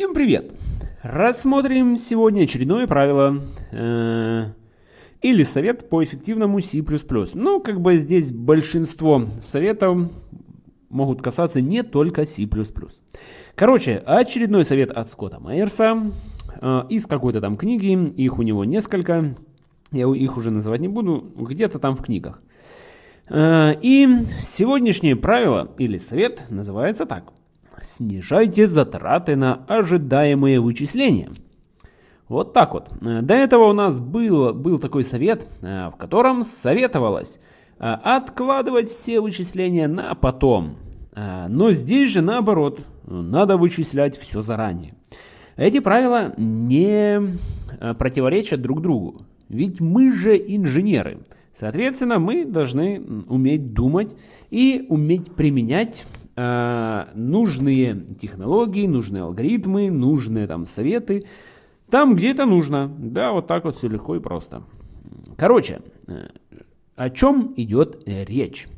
Всем привет! Рассмотрим сегодня очередное правило э, или совет по эффективному C++. Ну, как бы здесь большинство советов могут касаться не только C++. Короче, очередной совет от Скотта Майерса э, из какой-то там книги, их у него несколько, я их уже называть не буду, где-то там в книгах. Э, и сегодняшнее правило или совет называется так – снижайте затраты на ожидаемые вычисления. Вот так вот. До этого у нас был, был такой совет, э, в котором советовалось э, откладывать все вычисления на потом. Э, но здесь же наоборот, надо вычислять все заранее. Эти правила не противоречат друг другу, ведь мы же инженеры. Соответственно, мы должны уметь думать и уметь применять э, нужные технологии, нужные алгоритмы, нужные там советы. Там, где это нужно. Да, вот так вот все легко и просто. Короче, э, о чем идет речь?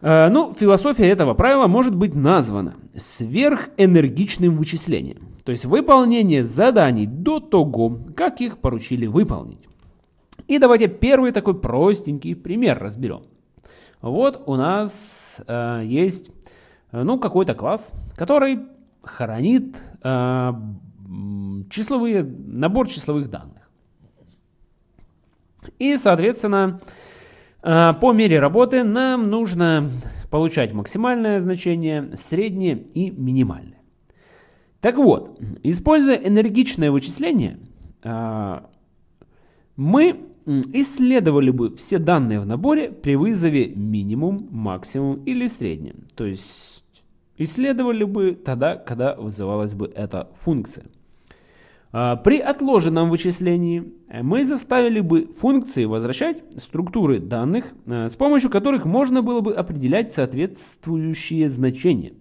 Э, ну, философия этого правила может быть названа сверхэнергичным вычислением. То есть выполнение заданий до того, как их поручили выполнить. И давайте первый такой простенький пример разберем. Вот у нас э, есть э, ну, какой-то класс, который хранит э, числовые, набор числовых данных. И, соответственно, э, по мере работы нам нужно получать максимальное значение, среднее и минимальное. Так вот, используя энергичное вычисление, э, мы исследовали бы все данные в наборе при вызове минимум, максимум или среднем. То есть исследовали бы тогда, когда вызывалась бы эта функция. А, при отложенном вычислении мы заставили бы функции возвращать структуры данных, а, с помощью которых можно было бы определять соответствующие значения,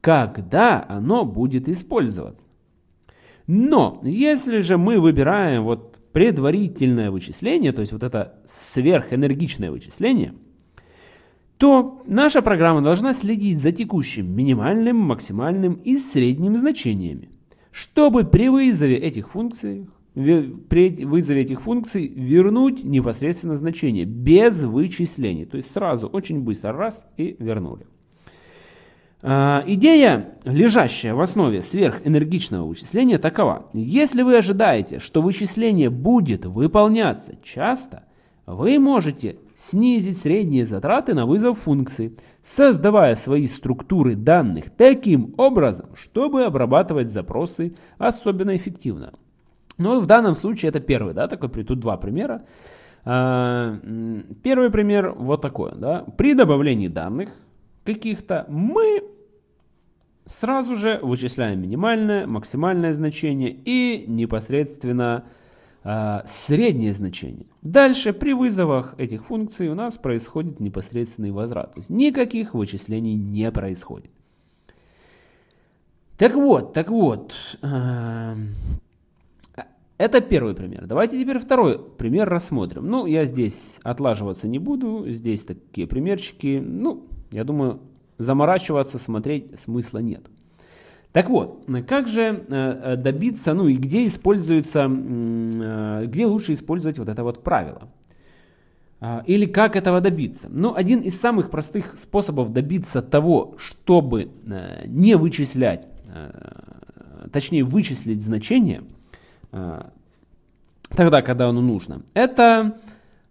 когда оно будет использоваться. Но если же мы выбираем вот предварительное вычисление, то есть вот это сверхэнергичное вычисление, то наша программа должна следить за текущим минимальным, максимальным и средним значениями, чтобы при вызове этих функций, при вызове этих функций вернуть непосредственно значение без вычислений. То есть сразу очень быстро раз и вернули. А, идея, лежащая в основе сверхэнергичного вычисления, такова. Если вы ожидаете, что вычисление будет выполняться часто, вы можете снизить средние затраты на вызов функции, создавая свои структуры данных таким образом, чтобы обрабатывать запросы особенно эффективно. Ну, в данном случае это первый, да, такой, тут два примера. А, первый пример вот такой, да. При добавлении данных каких-то, мы сразу же вычисляем минимальное, максимальное значение и непосредственно э, среднее значение. Дальше при вызовах этих функций у нас происходит непосредственный возврат. То есть никаких вычислений не происходит. Так вот, так вот. Э, это первый пример. Давайте теперь второй пример рассмотрим. Ну, я здесь отлаживаться не буду. Здесь такие примерчики. Ну, я думаю, заморачиваться, смотреть смысла нет. Так вот, как же э, э, добиться, ну и где используется, э, где лучше использовать вот это вот правило? А, или как этого добиться? Ну, один из самых простых способов добиться того, чтобы не вычислять, точнее вычислить значение, тогда, когда оно нужно, это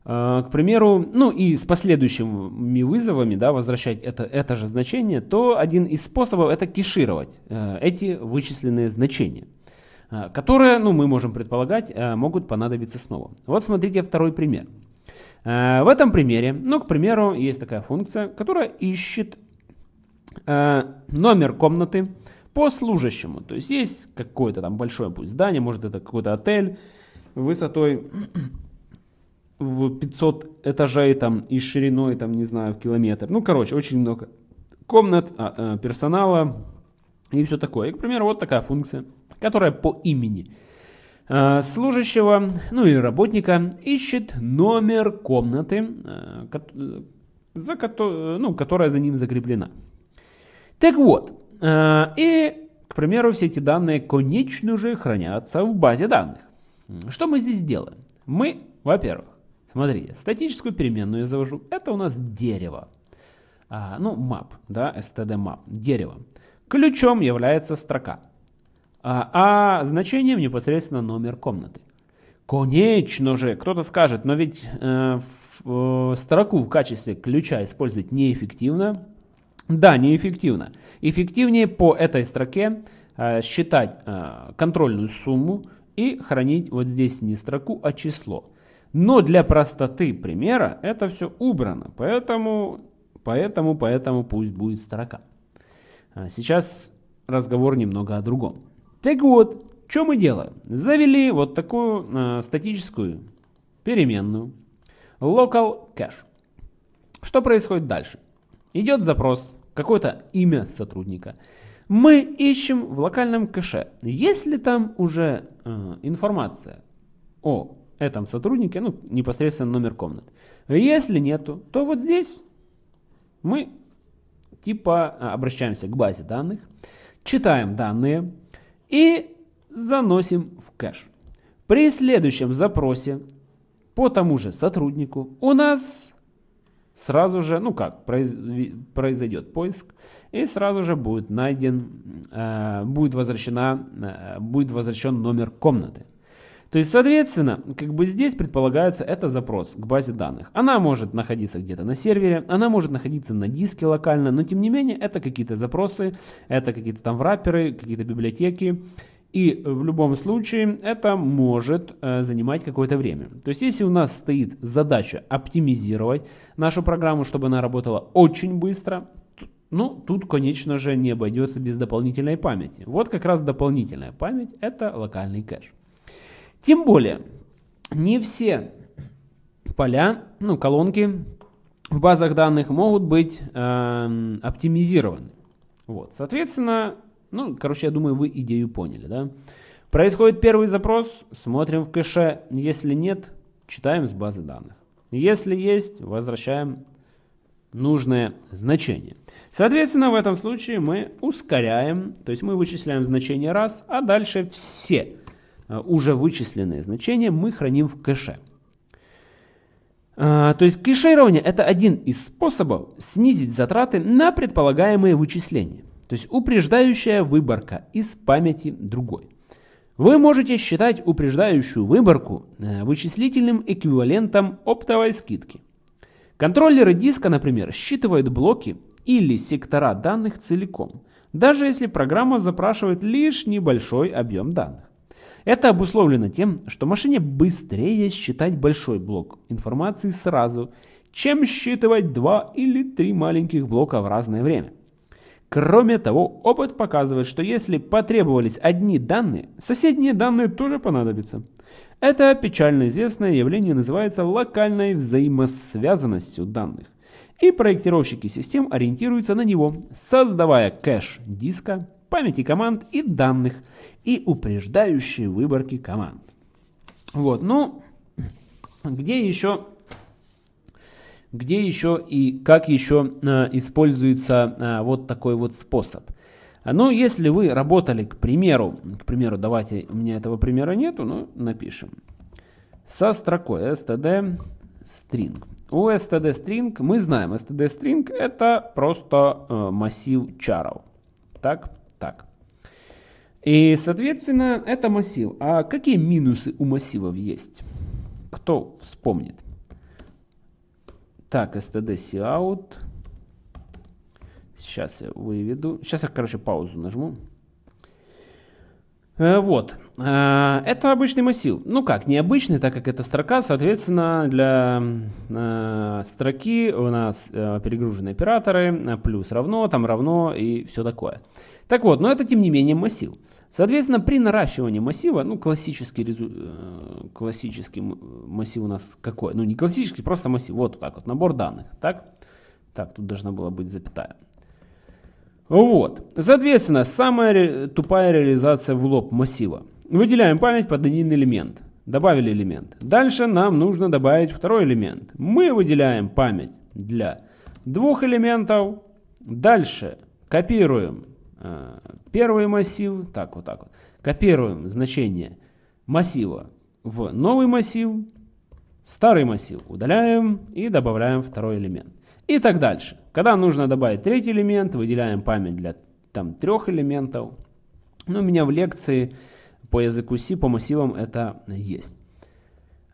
к примеру, ну и с последующими вызовами, да, возвращать это, это же значение, то один из способов это кешировать э, эти вычисленные значения, э, которые, ну мы можем предполагать, э, могут понадобиться снова. Вот смотрите второй пример. В этом примере, ну к примеру, есть такая функция, которая ищет номер комнаты по служащему. То есть есть какое-то там большое пусть здание, может это какой-то отель высотой в 500 этажей там и шириной там не знаю в километр. Ну короче очень много комнат, а, а, персонала и все такое. И, к примеру вот такая функция, которая по имени а, служащего, ну или работника ищет номер комнаты, а, за, ну, которая за ним закреплена. Так вот, и к примеру, все эти данные, конечно же, хранятся в базе данных. Что мы здесь делаем? Мы, во-первых, смотрите, статическую переменную я завожу. Это у нас дерево. А, ну, map, да, std map, дерево. Ключом является строка. А, а значением непосредственно номер комнаты. Конечно же, кто-то скажет, но ведь э, в, э, строку в качестве ключа использовать неэффективно. Да, неэффективно. Эффективнее по этой строке э, считать э, контрольную сумму и хранить вот здесь не строку, а число. Но для простоты примера это все убрано, поэтому, поэтому, поэтому пусть будет строка. А сейчас разговор немного о другом. Так вот, что мы делаем? Завели вот такую э, статическую переменную local cache. Что происходит дальше? Идет запрос, какое-то имя сотрудника. Мы ищем в локальном кэше. Есть ли там уже э, информация о этом сотруднике, ну, непосредственно номер комнат. Если нету, то вот здесь мы типа э, обращаемся к базе данных, читаем данные и заносим в кэш. При следующем запросе по тому же сотруднику у нас сразу же, ну как, произойдет поиск и сразу же будет найден, э, будет, возвращена, э, будет возвращен номер комнаты. То есть, соответственно, как бы здесь предполагается это запрос к базе данных. Она может находиться где-то на сервере, она может находиться на диске локально, но тем не менее это какие-то запросы, это какие-то там врапперы, какие-то библиотеки. И в любом случае это может э, занимать какое-то время. То есть если у нас стоит задача оптимизировать нашу программу, чтобы она работала очень быстро, ну, тут, конечно же, не обойдется без дополнительной памяти. Вот как раз дополнительная память – это локальный кэш. Тем более, не все поля, ну, колонки в базах данных могут быть э, оптимизированы. Вот, соответственно, ну, короче, я думаю, вы идею поняли, да? Происходит первый запрос, смотрим в кэше, если нет, читаем с базы данных. Если есть, возвращаем нужное значение. Соответственно, в этом случае мы ускоряем, то есть мы вычисляем значение раз, а дальше все уже вычисленные значения мы храним в кэше. Э, то есть кэширование это один из способов снизить затраты на предполагаемые вычисления. То есть упреждающая выборка из памяти другой. Вы можете считать упреждающую выборку э, вычислительным эквивалентом оптовой скидки. Контроллеры диска, например, считывают блоки или сектора данных целиком, даже если программа запрашивает лишь небольшой объем данных. Это обусловлено тем, что машине быстрее считать большой блок информации сразу, чем считывать два или три маленьких блока в разное время. Кроме того, опыт показывает, что если потребовались одни данные, соседние данные тоже понадобятся. Это печально известное явление называется локальной взаимосвязанностью данных. И проектировщики систем ориентируются на него, создавая кэш диска, памяти команд и данных, и упреждающие выборки команд. Вот, ну, где еще, где еще и как еще э, используется э, вот такой вот способ. Ну, если вы работали, к примеру, к примеру, давайте, у меня этого примера нету, но напишем. Со строкой std string. У std string мы знаем, std string это просто э, массив чаров. Так, так. И, соответственно, это массив. А какие минусы у массивов есть? Кто вспомнит? Так, std cout. Сейчас я выведу. Сейчас я, короче, паузу нажму. Э, вот. Э, это обычный массив. Ну как, необычный, так как это строка, соответственно, для э, строки у нас перегружены операторы, плюс равно, там равно и все такое. Так вот, но это тем не менее массив. Соответственно, при наращивании массива, ну классический, резу... Э, классический массив у нас какой? Ну не классический, просто массив. Вот так вот, набор данных. Так, так тут должна была быть запятая. Вот. Соответственно, самая тупая реализация в лоб массива. Выделяем память под один элемент. Добавили элемент. Дальше нам нужно добавить второй элемент. Мы выделяем память для двух элементов. Дальше копируем э, первый массив, так вот так вот, копируем значение массива в новый массив, старый массив удаляем и добавляем второй элемент. И так дальше. Когда нужно добавить третий элемент, выделяем память для там трех элементов. Ну, у меня в лекции по языку C, по массивам это есть.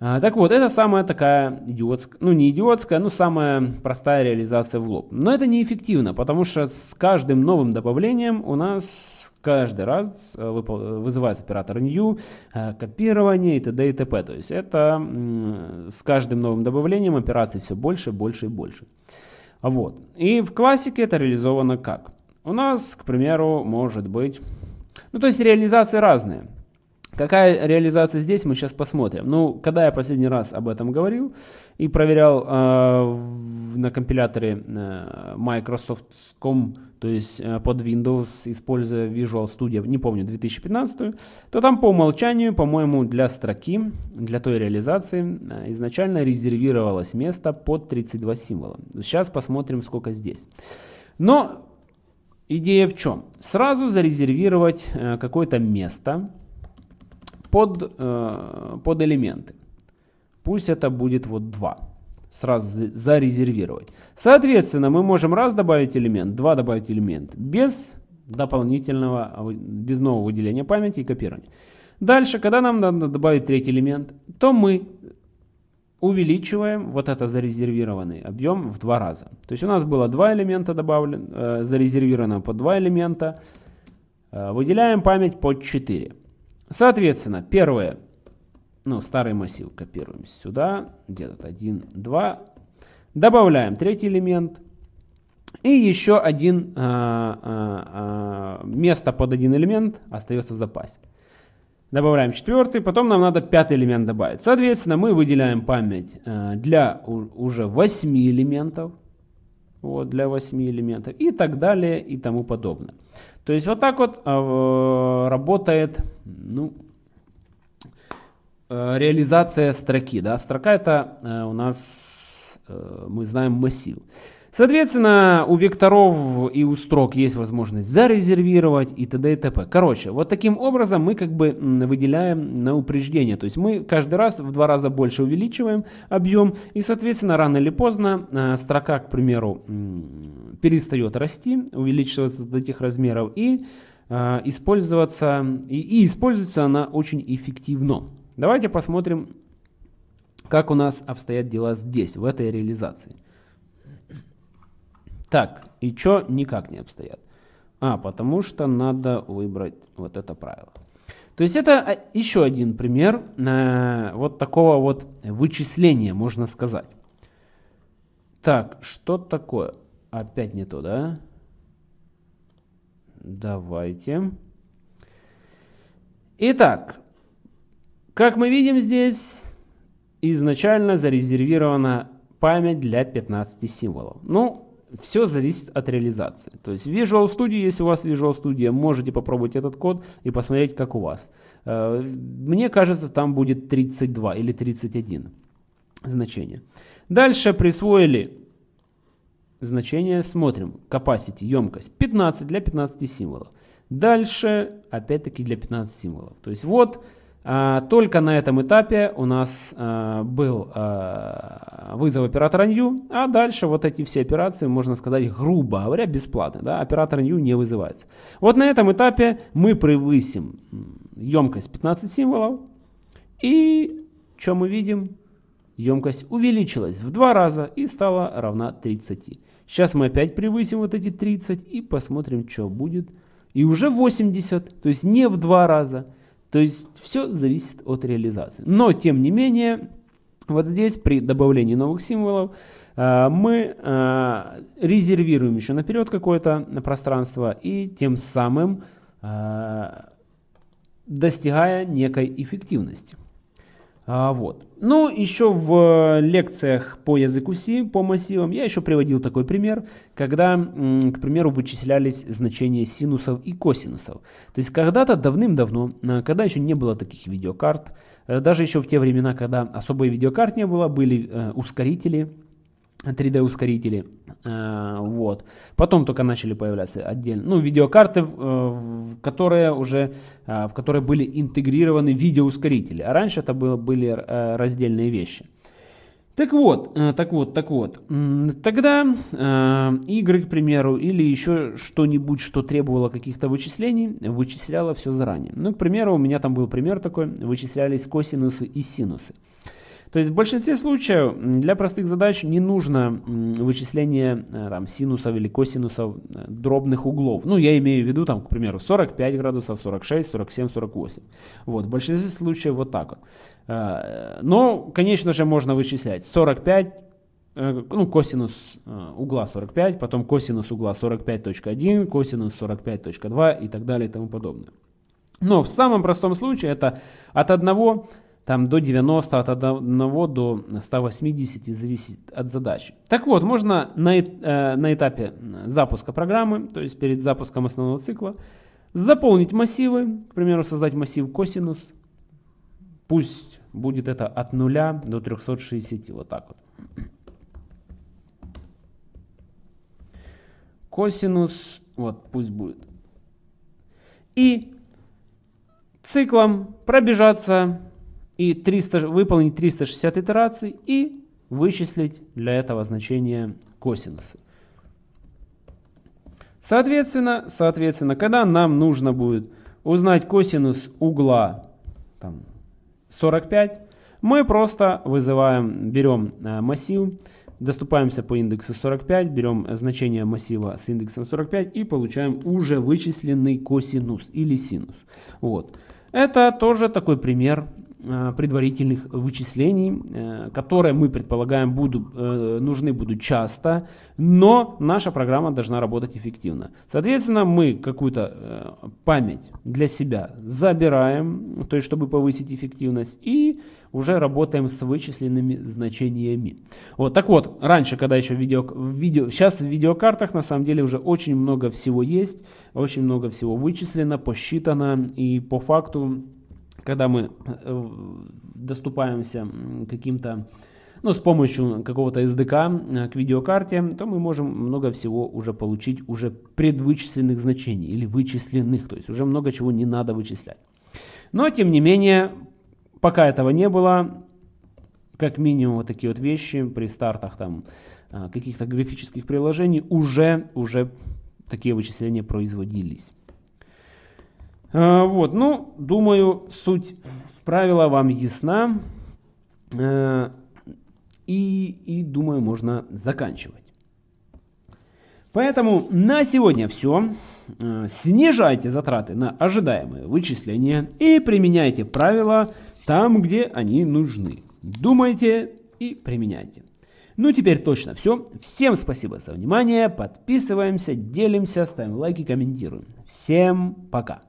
А, так вот, это самая такая идиотская, ну не идиотская, но самая простая реализация в лоб. Но это неэффективно, потому что с каждым новым добавлением у нас каждый раз э, вызывается оператор new, э, копирование и т.д. и т.п. То есть это с каждым новым добавлением операций все больше, больше и больше. Вот. И в классике это реализовано как? У нас, к примеру, может быть... Ну, то есть реализации разные. Какая реализация здесь, мы сейчас посмотрим. Ну, когда я последний раз об этом говорил и проверял э, на компиляторе э, Microsoft.com, то есть э, под Windows, используя Visual Studio, не помню, 2015, то там по умолчанию, по-моему, для строки, для той реализации, э, изначально резервировалось место под 32 символа. Сейчас посмотрим, сколько здесь. Но идея в чем? Сразу зарезервировать э, какое-то место, под, э, под элементы. Пусть это будет вот 2. Сразу зарезервировать. Соответственно, мы можем раз добавить элемент, два добавить элемент. Без дополнительного, без нового выделения памяти и копирования. Дальше, когда нам надо добавить третий элемент, то мы увеличиваем вот это зарезервированный объем в два раза. То есть у нас было два элемента добавлено, э, зарезервировано по два элемента. Э, выделяем память под 4. Соответственно, первое, ну, старый массив копируем сюда, где-то 1, 2. Добавляем третий элемент. И еще один а, а, а, место под один элемент остается в запасе. Добавляем четвертый, потом нам надо пятый элемент добавить. Соответственно, мы выделяем память а, для уже 8 элементов. Вот, для 8 элементов. И так далее, и тому подобное. То есть вот так вот э, работает ну, э, реализация строки. Да? Строка это э, у нас, э, мы знаем, массив. Соответственно, у векторов и у строк есть возможность зарезервировать и т.д. и т.п. Короче, вот таким образом мы как бы выделяем на упреждение. То есть мы каждый раз в два раза больше увеличиваем объем. И, соответственно, рано или поздно э, строка, к примеру, перестает расти, увеличиваться до этих размеров и э, использоваться. И, и используется она очень эффективно. Давайте посмотрим, как у нас обстоят дела здесь, в этой реализации. Так, и что никак не обстоят? А, потому что надо выбрать вот это правило. То есть это а, еще один пример э, вот такого вот вычисления, можно сказать. Так, что такое? Опять не то, да? Давайте. Итак, как мы видим здесь, изначально зарезервирована память для 15 символов. Ну, все зависит от реализации. То есть в Visual Studio, если у вас Visual Studio, можете попробовать этот код и посмотреть, как у вас. Э, мне кажется, там будет 32 или 31 значение. Дальше присвоили значение, смотрим, capacity, емкость, 15 для 15 символов. Дальше, опять-таки, для 15 символов. То есть вот только на этом этапе у нас а, был а, вызов оператора new, а дальше вот эти все операции, можно сказать, грубо говоря, бесплатно. Да? Оператор new не вызывается. Вот на этом этапе мы превысим емкость 15 символов. И что мы видим? Емкость увеличилась в два раза и стала равна 30. Сейчас мы опять превысим вот эти 30 и посмотрим, что будет. И уже 80, то есть не в два раза. То есть все зависит от реализации. Но тем не менее, вот здесь при добавлении новых символов э, мы э, резервируем еще наперед какое-то пространство и тем самым э, достигая некой эффективности. А, вот. Ну, еще в лекциях по языку C, по массивам, я еще приводил такой пример, когда, к примеру, вычислялись значения синусов и косинусов. То есть когда-то давным-давно, э, когда еще не было таких видеокарт, э, даже еще в те времена, когда особой видеокарт не было, были э, ускорители, 3D ускорители. Э, вот. Потом только начали появляться отдельно, ну, видеокарты, э, которые уже, э, в которые были интегрированы видеоускорители. А раньше это было, были раздельные вещи. Так вот, так вот, так вот. Тогда игры, к примеру, или еще что-нибудь, что требовало каких-то вычислений, вычисляло все заранее. Ну, к примеру, у меня там был пример такой, вычислялись косинусы и синусы. То есть в большинстве случаев для простых задач не нужно вычисление э, там, синусов или косинусов э, дробных углов. Ну, я имею в виду, там, к примеру, 45 градусов, 46, 47, 48. Вот, в большинстве случаев вот так вот. Э, но, конечно же, можно вычислять 45, ну, косинус угла 45, потом косинус угла 45.1, косинус 45.2 и так далее и тому подобное. Но в самом простом случае это от 1 там до 90, от 1 до 180 зависит от задачи. Так вот, можно на, э, на этапе запуска программы, то есть перед запуском основного цикла, заполнить массивы, к примеру, создать массив косинус, пусть будет это от 0 до 360, вот так вот. Косинус, вот пусть будет. И циклом пробежаться и 300, выполнить 360 итераций и вычислить для этого значение косинуса. Соответственно, соответственно, когда нам нужно будет узнать косинус угла там, 45, мы просто вызываем, берем э, массив, доступаемся по индексу 45, берем значение массива с индексом 45 и получаем уже вычисленный косинус или синус. Вот. Это тоже такой пример предварительных вычислений, э, которые мы предполагаем будут, э, нужны будут часто, но наша программа должна работать эффективно. Соответственно, мы какую-то память для себя забираем, то есть чтобы повысить эффективность, и уже работаем с вычисленными значениями. Вот, так вот, раньше, когда еще видео, видео, сейчас в видеокартах на самом деле уже очень много всего есть, очень много всего вычислено, посчитано, и по факту когда мы э, доступаемся каким-то, ну, с помощью какого-то SDK э, к видеокарте, то мы можем много всего уже получить уже предвычисленных значений или вычисленных, то есть уже много чего не надо вычислять. Но, тем не менее, пока этого не было, как минимум вот такие вот вещи при стартах там э, каких-то графических приложений уже, уже такие вычисления производились. Э, вот, ну, думаю, суть правила вам ясна. Э, и, и думаю, можно заканчивать. Поэтому на сегодня все. Э, снижайте затраты на ожидаемые вычисления и применяйте правила там, где они нужны. Думайте и применяйте. Ну теперь точно все. Всем спасибо за внимание. Подписываемся, делимся, ставим лайки, комментируем. Всем пока.